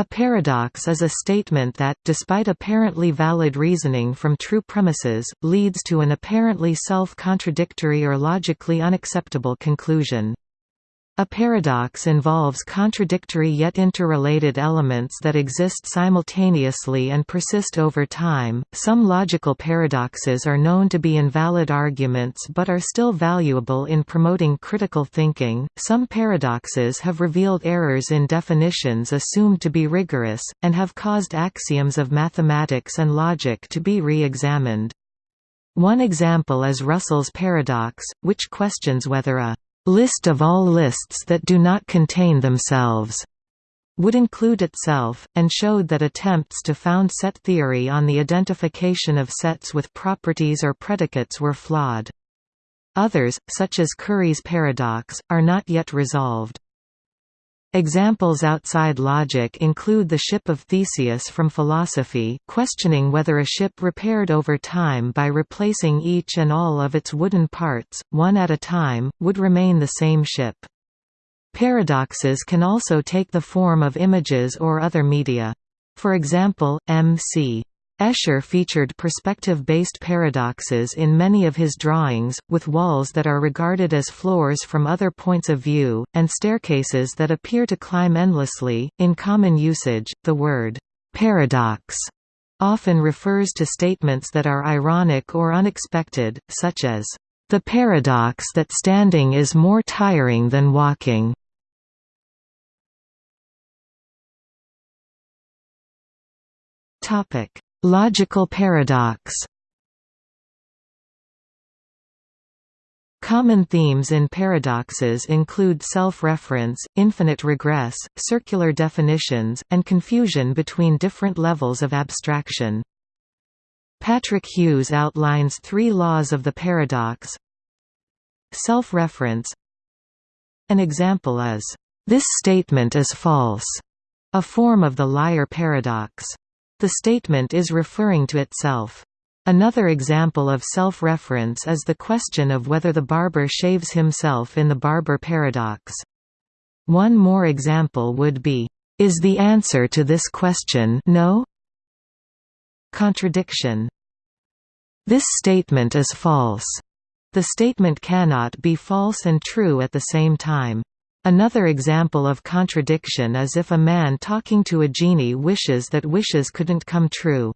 A paradox is a statement that, despite apparently valid reasoning from true premises, leads to an apparently self-contradictory or logically unacceptable conclusion. A paradox involves contradictory yet interrelated elements that exist simultaneously and persist over time. Some logical paradoxes are known to be invalid arguments but are still valuable in promoting critical thinking. Some paradoxes have revealed errors in definitions assumed to be rigorous, and have caused axioms of mathematics and logic to be re examined. One example is Russell's paradox, which questions whether a list of all lists that do not contain themselves would include itself, and showed that attempts to found set theory on the identification of sets with properties or predicates were flawed. Others, such as Curry's paradox, are not yet resolved. Examples outside logic include the ship of Theseus from philosophy questioning whether a ship repaired over time by replacing each and all of its wooden parts, one at a time, would remain the same ship. Paradoxes can also take the form of images or other media. For example, M.C. Escher featured perspective-based paradoxes in many of his drawings, with walls that are regarded as floors from other points of view, and staircases that appear to climb endlessly. In common usage, the word paradox often refers to statements that are ironic or unexpected, such as, "...the paradox that standing is more tiring than walking." Topic Logical paradox Common themes in paradoxes include self-reference, infinite regress, circular definitions, and confusion between different levels of abstraction. Patrick Hughes outlines three laws of the paradox. Self-reference An example is, "...this statement is false", a form of the liar paradox. The statement is referring to itself. Another example of self-reference is the question of whether the barber shaves himself in the barber paradox. One more example would be, "Is the answer to this question no?" Contradiction. This statement is false. The statement cannot be false and true at the same time. Another example of contradiction is if a man talking to a genie wishes that wishes couldn't come true.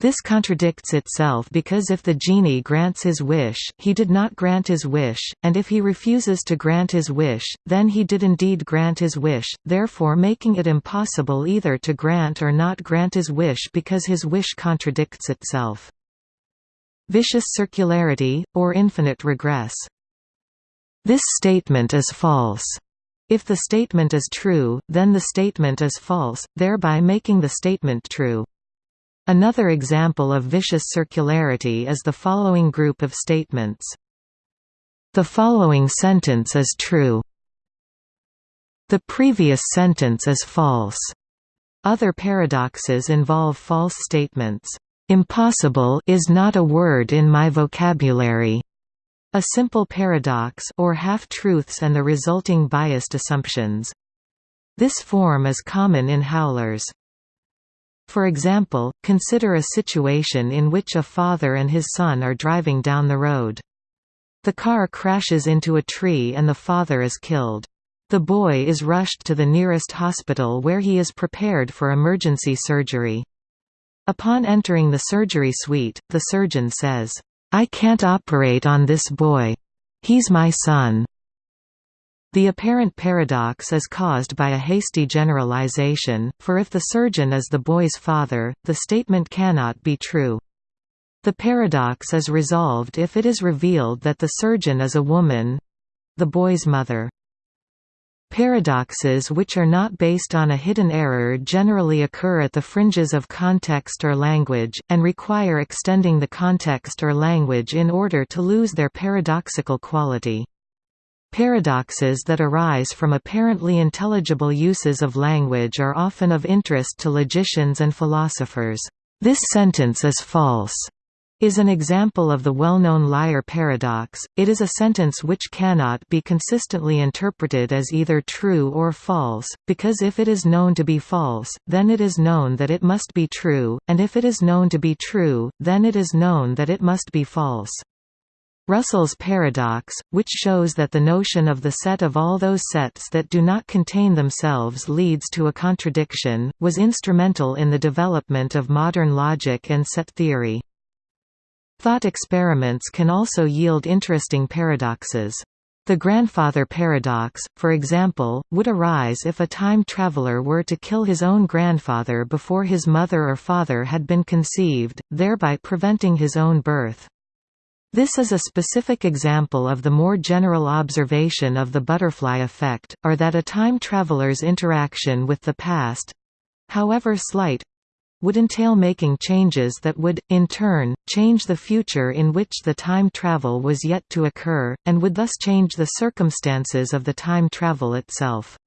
This contradicts itself because if the genie grants his wish, he did not grant his wish, and if he refuses to grant his wish, then he did indeed grant his wish, therefore making it impossible either to grant or not grant his wish because his wish contradicts itself. Vicious circularity, or infinite regress this statement is false. If the statement is true, then the statement is false, thereby making the statement true. Another example of vicious circularity is the following group of statements. The following sentence is true. The previous sentence is false. Other paradoxes involve false statements. Impossible is not a word in my vocabulary. A simple paradox or half-truths and the resulting biased assumptions. This form is common in howlers. For example, consider a situation in which a father and his son are driving down the road. The car crashes into a tree and the father is killed. The boy is rushed to the nearest hospital where he is prepared for emergency surgery. Upon entering the surgery suite, the surgeon says, I can't operate on this boy. He's my son. The apparent paradox is caused by a hasty generalization, for if the surgeon is the boy's father, the statement cannot be true. The paradox is resolved if it is revealed that the surgeon is a woman—the boy's mother. Paradoxes which are not based on a hidden error generally occur at the fringes of context or language, and require extending the context or language in order to lose their paradoxical quality. Paradoxes that arise from apparently intelligible uses of language are often of interest to logicians and philosophers. This sentence is false. Is an example of the well-known liar paradox. It is a sentence which cannot be consistently interpreted as either true or false, because if it is known to be false, then it is known that it must be true, and if it is known to be true, then it is known that it must be false. Russell's paradox, which shows that the notion of the set of all those sets that do not contain themselves leads to a contradiction, was instrumental in the development of modern logic and set theory. Thought experiments can also yield interesting paradoxes. The grandfather paradox, for example, would arise if a time traveler were to kill his own grandfather before his mother or father had been conceived, thereby preventing his own birth. This is a specific example of the more general observation of the butterfly effect, or that a time traveler's interaction with the past—however slight, would entail making changes that would, in turn, change the future in which the time travel was yet to occur, and would thus change the circumstances of the time travel itself.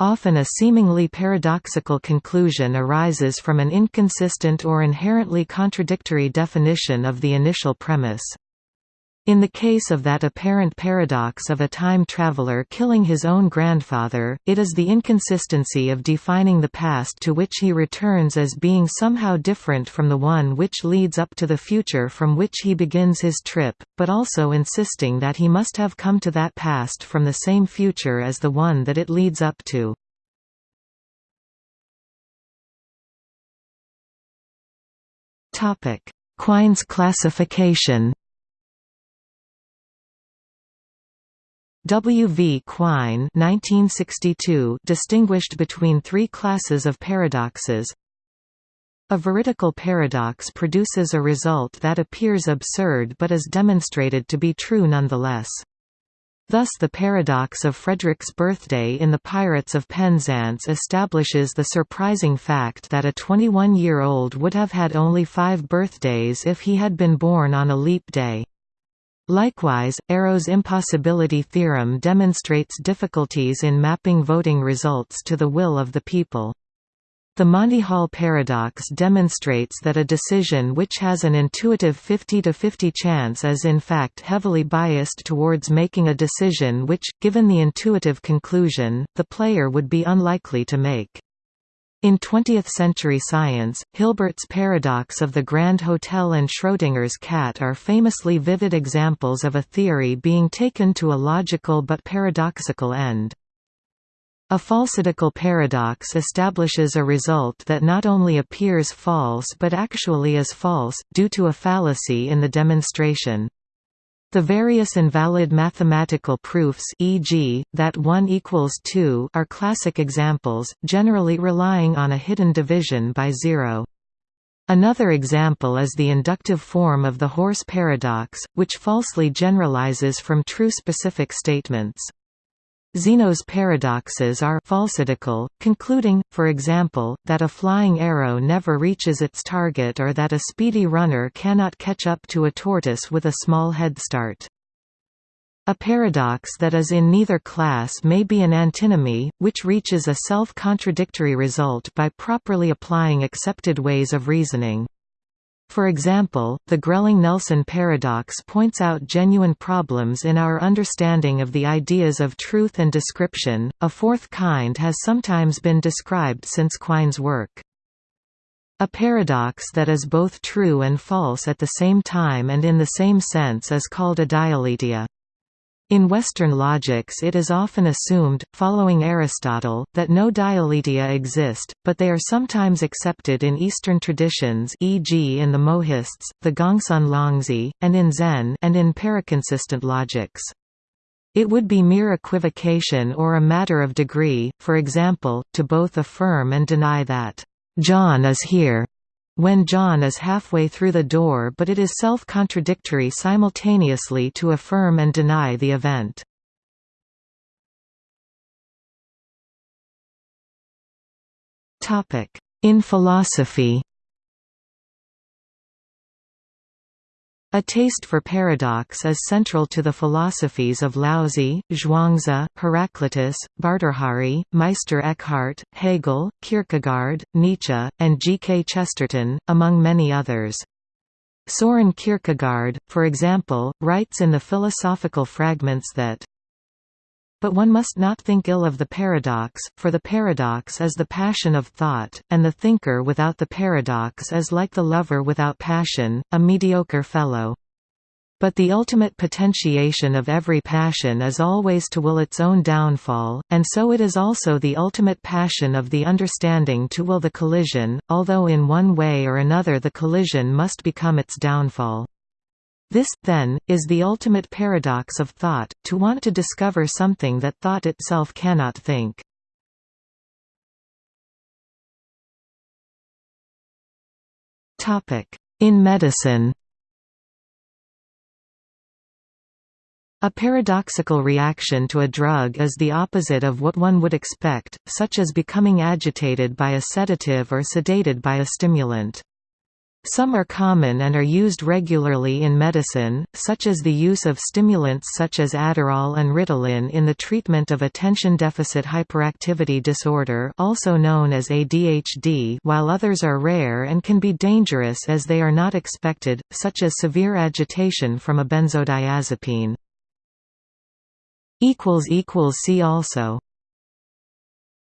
Often a seemingly paradoxical conclusion arises from an inconsistent or inherently contradictory definition of the initial premise. In the case of that apparent paradox of a time traveler killing his own grandfather, it is the inconsistency of defining the past to which he returns as being somehow different from the one which leads up to the future from which he begins his trip, but also insisting that he must have come to that past from the same future as the one that it leads up to. Quine's classification W. V. Quine 1962 distinguished between three classes of paradoxes. A veridical paradox produces a result that appears absurd but is demonstrated to be true nonetheless. Thus the paradox of Frederic's birthday in The Pirates of Penzance establishes the surprising fact that a 21-year-old would have had only five birthdays if he had been born on a leap day. Likewise, Arrow's impossibility theorem demonstrates difficulties in mapping voting results to the will of the people. The Monty Hall paradox demonstrates that a decision which has an intuitive 50-50 chance is in fact heavily biased towards making a decision which, given the intuitive conclusion, the player would be unlikely to make. In 20th-century science, Hilbert's paradox of the Grand Hotel and Schrödinger's cat are famously vivid examples of a theory being taken to a logical but paradoxical end. A falsidical paradox establishes a result that not only appears false but actually is false, due to a fallacy in the demonstration. The various invalid mathematical proofs e.g., that 1 equals 2 are classic examples, generally relying on a hidden division by zero. Another example is the inductive form of the horse paradox, which falsely generalizes from true specific statements. Zeno's paradoxes are falsidical, concluding, for example, that a flying arrow never reaches its target or that a speedy runner cannot catch up to a tortoise with a small head start. A paradox that is in neither class may be an antinomy, which reaches a self-contradictory result by properly applying accepted ways of reasoning. For example, the Grelling-Nelson paradox points out genuine problems in our understanding of the ideas of truth and description. A fourth kind has sometimes been described since Quine's work. A paradox that is both true and false at the same time and in the same sense is called a dialetheia. In Western logics it is often assumed, following Aristotle, that no dialetheia exist, but they are sometimes accepted in Eastern traditions e.g. in the Mohists, the Gongsun Longzhi, and in Zen and in paraconsistent logics. It would be mere equivocation or a matter of degree, for example, to both affirm and deny that, "'John is here' when John is halfway through the door but it is self-contradictory simultaneously to affirm and deny the event. In philosophy A taste for paradox is central to the philosophies of Laozi, Zhuangzi, Heraclitus, Bhartrhari, Meister Eckhart, Hegel, Kierkegaard, Nietzsche, and G. K. Chesterton, among many others. Soren Kierkegaard, for example, writes in the Philosophical Fragments that but one must not think ill of the paradox, for the paradox is the passion of thought, and the thinker without the paradox is like the lover without passion, a mediocre fellow. But the ultimate potentiation of every passion is always to will its own downfall, and so it is also the ultimate passion of the understanding to will the collision, although in one way or another the collision must become its downfall. This, then, is the ultimate paradox of thought, to want to discover something that thought itself cannot think. In medicine A paradoxical reaction to a drug is the opposite of what one would expect, such as becoming agitated by a sedative or sedated by a stimulant. Some are common and are used regularly in medicine, such as the use of stimulants such as Adderall and Ritalin in the treatment of attention deficit hyperactivity disorder also known as ADHD while others are rare and can be dangerous as they are not expected, such as severe agitation from a benzodiazepine. See also